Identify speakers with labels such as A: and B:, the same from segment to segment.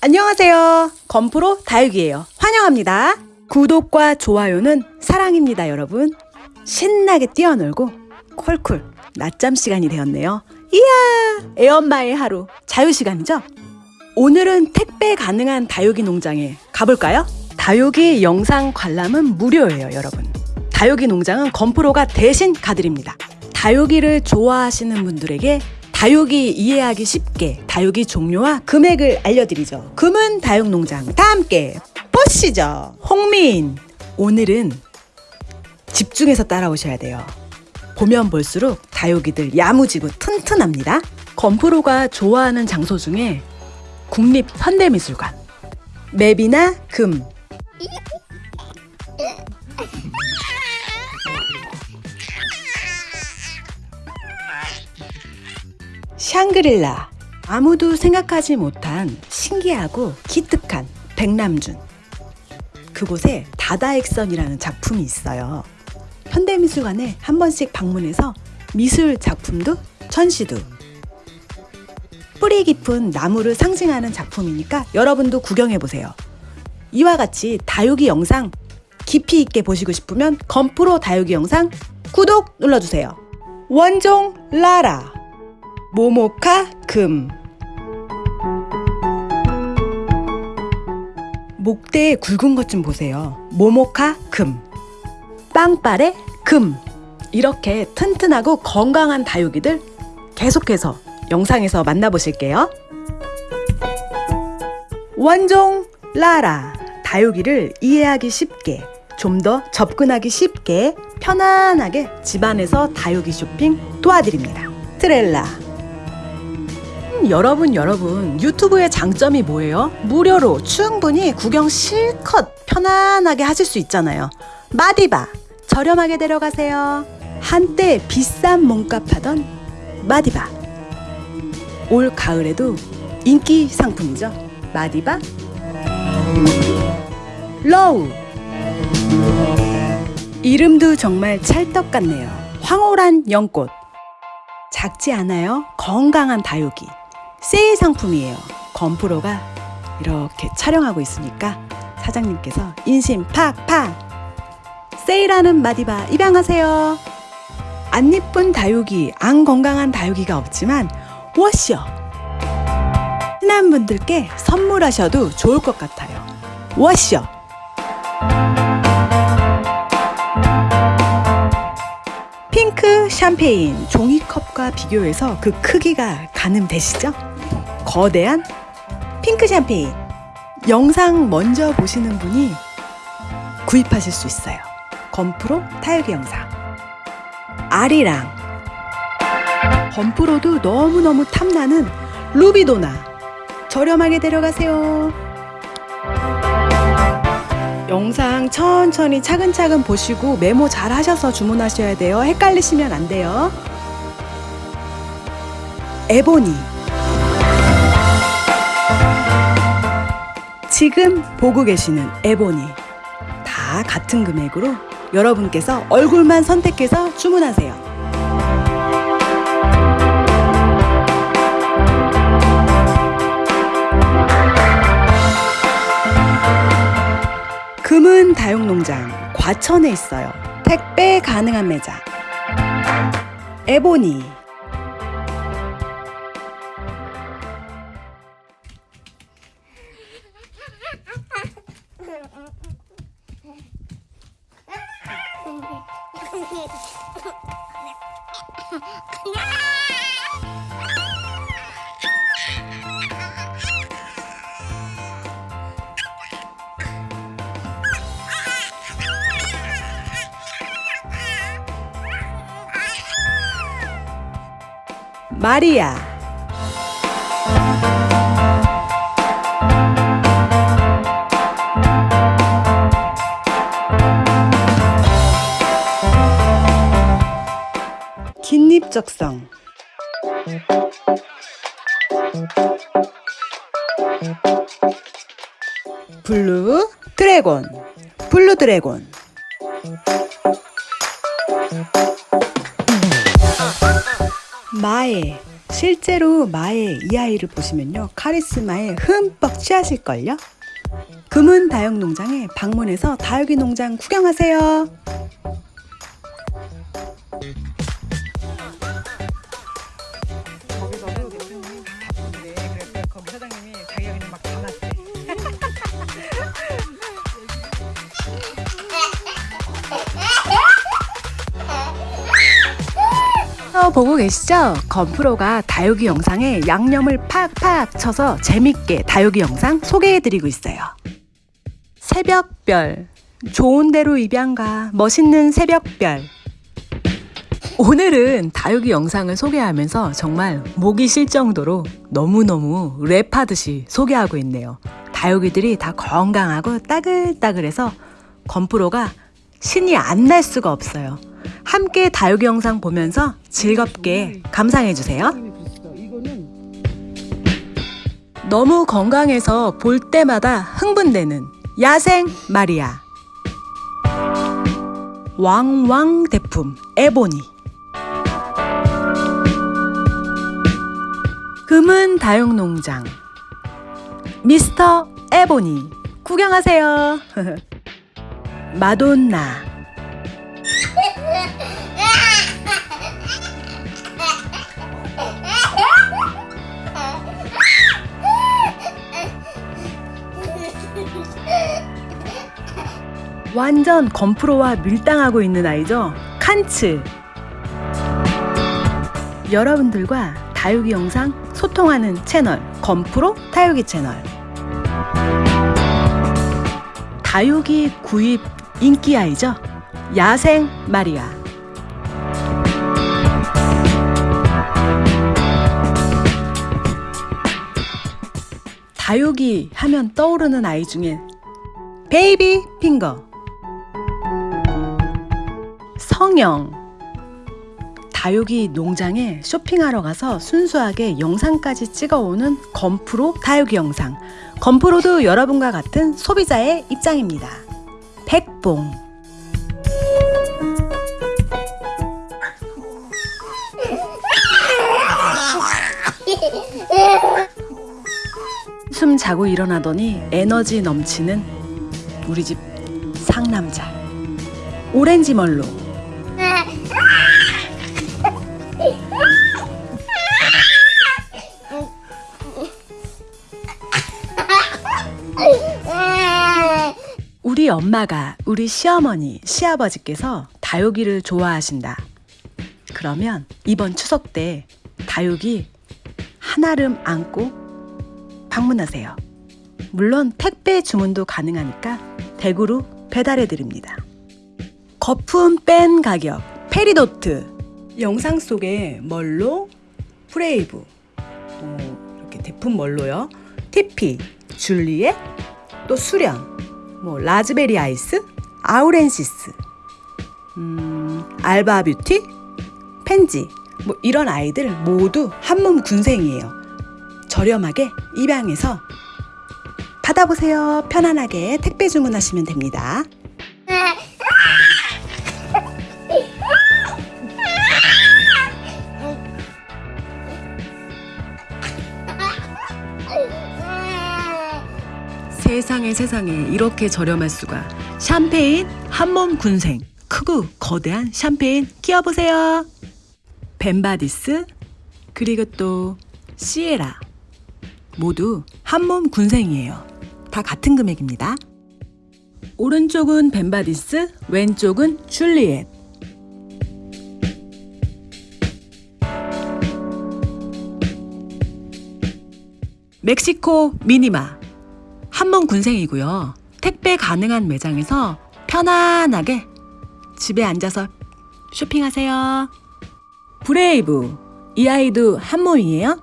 A: 안녕하세요. 건프로 다육이에요. 환영합니다. 구독과 좋아요는 사랑입니다, 여러분. 신나게 뛰어놀고 콜콜 낮잠 시간이 되었네요. 이야, 애엄마의 하루 자유 시간이죠? 오늘은 택배 가능한 다육이 농장에 가볼까요? 다육이 영상 관람은 무료예요, 여러분. 다육이 농장은 건프로가 대신 가드립니다. 다육이를 좋아하시는 분들에게 다육이 이해하기 쉽게 다육이 종류와 금액을 알려드리죠. 금은 다육농장 다 함께 보시죠. 홍민 오늘은 집중해서 따라오셔야 돼요. 보면 볼수록 다육이들 야무지고 튼튼합니다. 건프로가 좋아하는 장소 중에 국립 현대미술관 맵이나 금 샹그릴라. 아무도 생각하지 못한 신기하고 기특한 백남준. 그곳에 다다익선이라는 작품이 있어요. 현대미술관에 한 번씩 방문해서 미술 작품도 전시도. 뿌리 깊은 나무를 상징하는 작품이니까 여러분도 구경해보세요. 이와 같이 다육이 영상 깊이 있게 보시고 싶으면 건프로 다육이 영상 구독 눌러주세요. 원종 라라 모모카 금 목대에 굵은 것 좀 보세요. 모모카 금 빵빨의 금 이렇게 튼튼하고 건강한 다육이들 계속해서 영상에서 만나보실게요. 원종 라라 다육이를 이해하기 쉽게 좀 더 접근하기 쉽게 편안하게 집안에서 다육이 쇼핑 도와드립니다. 트렐라 여러분 여러분 유튜브의 장점이 뭐예요? 무료로 충분히 구경 실컷 편안하게 하실 수 있잖아요. 마디바 저렴하게 데려가세요. 한때 비싼 몸값 하던 마디바. 올 가을에도 인기 상품이죠. 마디바. 러우. 이름도 정말 찰떡 같네요. 황홀한 연꽃. 작지 않아요? 건강한 다육이 세일 상품이에요. 건프로가 이렇게 촬영하고 있으니까 사장님께서 인심 팍팍 세일하는 마디바 입양하세요. 안 이쁜 다육이, 안 건강한 다육이가 없지만 워셔 친한 분들께 선물하셔도 좋을 것 같아요. 워셔 핑크 샴페인 종이컵과 비교해서 그 크기가 가늠되시죠? 거대한 핑크 샴페인. 영상 먼저 보시는 분이 구입하실 수 있어요. 건프로 타육이 영상. 아리랑. 건프로도 너무너무 탐나는 루비도나. 저렴하게 데려가세요. 영상 천천히 차근차근 보시고 메모 잘 하셔서 주문하셔야 돼요. 헷갈리시면 안 돼요. 에보니 지금 보고 계시는 에보니 다 같은 금액으로 여러분께서 얼굴만 선택해서 주문하세요. 금은 다육농장 과천에 있어요. 택배 가능한 매장. 에보니 마 긴립적성 블루 드래곤 블루 드래곤 마에 실제로 마의 이 아이를 보시면요. 카리스마에 흠뻑 취하실걸요? 금은 다육 농장에 방문해서 다육이 농장 구경하세요. 보고 계시죠? 건프로가 다육이 영상에 양념을 팍팍 쳐서 재밌게 다육이 영상 소개해드리고 있어요. 새벽별 좋은 대로 입양가 멋있는 새벽별 오늘은 다육이 영상을 소개하면서 정말 목이 쉴 정도로 너무너무 랩하듯이 소개하고 있네요. 다육이들이 다 건강하고 따글따글해서 건프로가 신이 안 날 수가 없어요. 함께 다육이 영상 보면서 즐겁게 감상해 주세요.
B: 이거는
A: 너무 건강해서 볼 때마다 흥분되는 야생 마리아. 왕왕 대품 에보니. 금은 다육농장 미스터 에보니 구경하세요. 마돈나 완전 건프로와 밀당하고 있는 아이죠. 칸츠. 여러분들과 다육이 영상 소통하는 채널 건프로 다육이 채널. 다육이 구입 인기 아이죠. 야생 마리아. 다육이 하면 떠오르는 아이 중에 베이비 핑거. 성영. 다육이 농장에 쇼핑하러 가서 순수하게 영상까지 찍어오는 건프로 다육이 영상. 건프로도 여러분과 같은 소비자의 입장입니다. 백봉. 숨 자고 일어나더니 에너지 넘치는 우리 집 상남자. 오렌지 멀로 엄마가 우리 시어머니, 시아버지께서 다육이를 좋아하신다. 그러면 이번 추석 때 다육이 한아름 안고 방문하세요. 물론 택배 주문도 가능하니까 댁으로 배달해 드립니다. 거품 뺀 가격 페리도트 영상 속에 멀로 프레이브 어, 이렇게 대품 멀로요 티피 줄리엣 또 수련 뭐 라즈베리 아이스 아우렌시스 음, 알바 뷰티 펜지 뭐 이런 아이들 모두 한몸 군생이에요. 저렴하게 입양해서 받아보세요. 편안하게 택배 주문하시면 됩니다 세상에 세상에 이렇게 저렴할 수가. 샴페인 한몸 군생. 크고 거대한 샴페인 끼워보세요. 벤바디스 그리고 또 시에라. 모두 한몸 군생이에요. 다 같은 금액입니다. 오른쪽은 벤바디스 왼쪽은 줄리엣. 멕시코 미니마 한몸 군생이고요. 택배 가능한 매장에서 편안하게 집에 앉아서 쇼핑하세요. 브레이브 이 아이도 한몸이에요.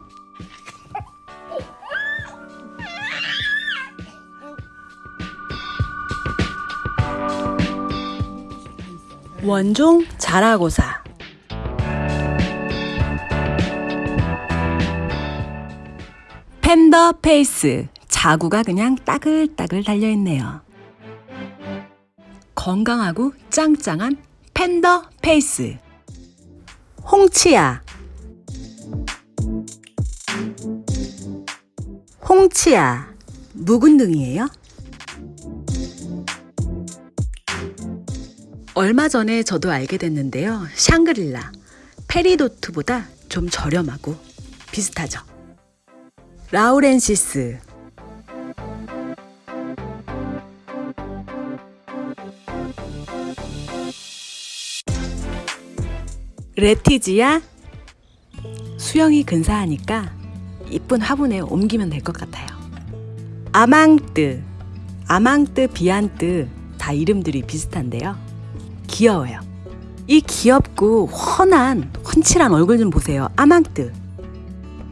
A: 원종 자라고사 팬더 페이스 자구가 그냥 따글따글 달려있네요. 건강하고 짱짱한 팬더 페이스 홍치야 홍치아, 묵은둥이에요. 얼마 전에 저도 알게 됐는데요. 샹그릴라, 페리도트보다 좀 저렴하고 비슷하죠. 라우렌시스, 레티지아, 수영이 근사하니까 이쁜 화분에 옮기면 될 것 같아요. 아망뜨, 아망뜨, 비안뜨 다 이름들이 비슷한데요. 귀여워요. 이 귀엽고 훤한 훤칠한 얼굴 좀 보세요. 아망뜨.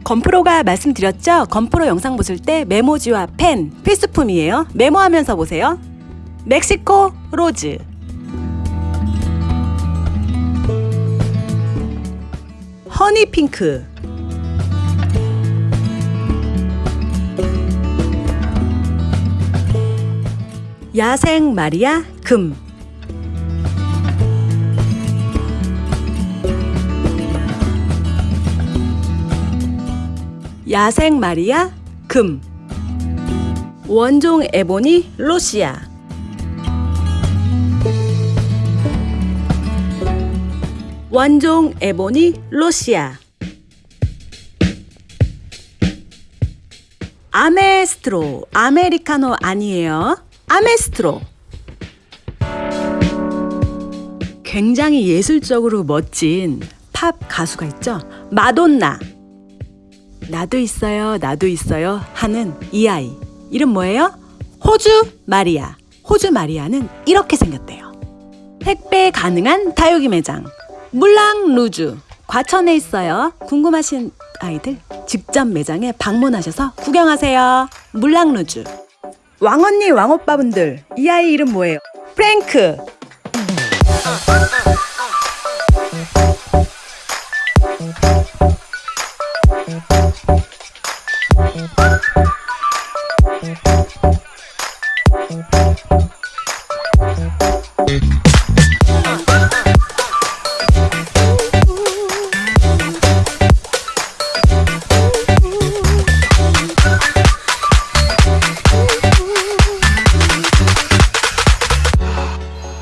A: 건프로가 말씀드렸죠? 건프로 영상 보실 때 메모지와 펜 필수품이에요. 메모하면서 보세요. 멕시코 로즈. 허니핑크. 야생 마리아 금. 야생 마리아 금. 원종 에보니 로시아. 원종 에보니 로시아. 아메스트로 아메리카노 아니에요. 아메스트로. 굉장히 예술적으로 멋진 팝 가수가 있죠. 마돈나. 나도 있어요, 나도 있어요 하는 이 아이. 이름 뭐예요? 호주 마리아. 호주 마리아는 이렇게 생겼대요. 택배 가능한 다육이 매장. 물랑 루주. 과천에 있어요. 궁금하신 아이들 직접 매장에 방문하셔서 구경하세요. 물랑 루주. 왕언니 왕오빠분들 이 아이 이름 뭐예요? 프랭크.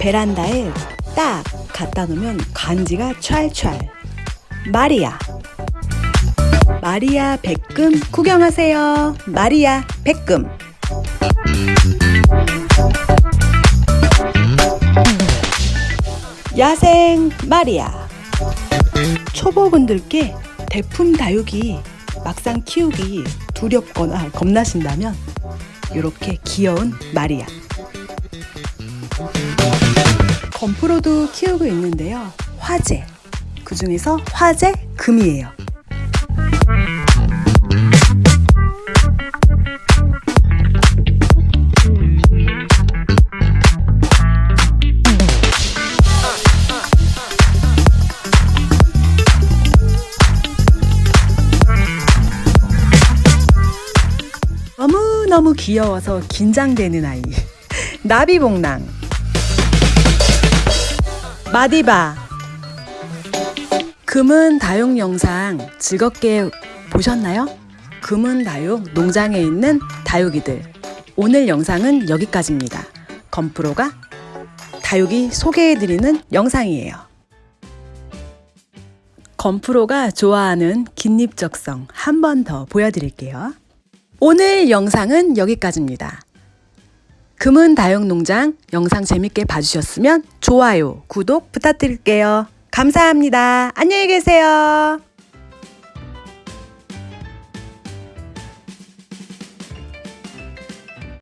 A: 베란다에 딱 갖다 놓으면 간지가 촤알촤알. 마리아. 마리아 백금 구경하세요. 마리아 백금. 야생 마리아. 초보분들께 대품 다육이 막상 키우기 두렵거나 겁나신다면 이렇게 귀여운 마리아. 건프로도 키우고 있는데요. 화재. 그 중에서 화재 금이에요. 너무너무 귀여워서 긴장되는 아이. 나비봉랑. 마디바 금은 다육 영상 즐겁게 보셨나요? 금은 다육 농장에 있는 다육이들 오늘 영상은 여기까지입니다. 건프로가 다육이 소개해드리는 영상이에요. 건프로가 좋아하는 긴립적성 한 번 더 보여드릴게요. 오늘 영상은 여기까지입니다. 금은 다육농장 영상 재밌게 봐주셨으면 좋아요, 구독 부탁드릴게요. 감사합니다. 안녕히 계세요.